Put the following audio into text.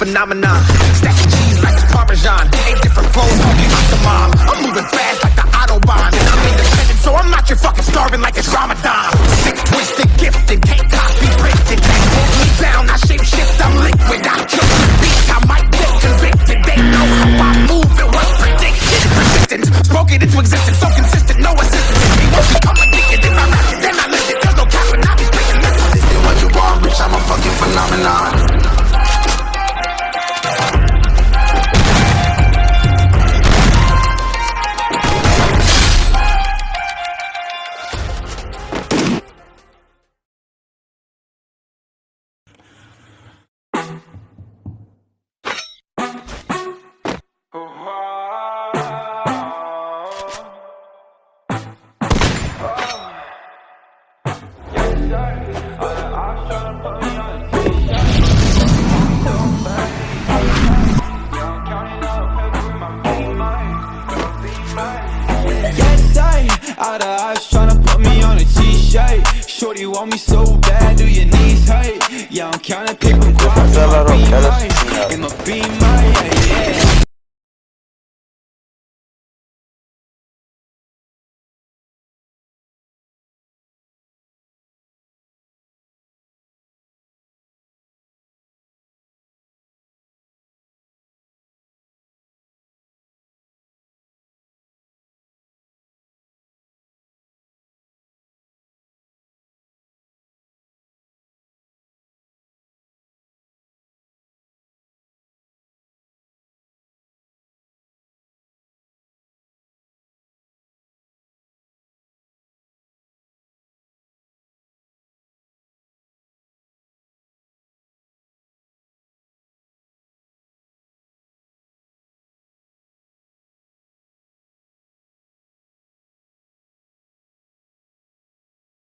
phenomenon. Stacking cheese like it's Parmesan. Eight different flows, call me Octomom. I'm moving fast like the Autobahn. And I'm independent, so I'm not your fucking starving like it's Ramadan. Out of eyes tryna put me on a t-shirt. Shorty want me so bad, do your knees hurt? Yeah, I'm counting quiet, Güzel in my Arok, beam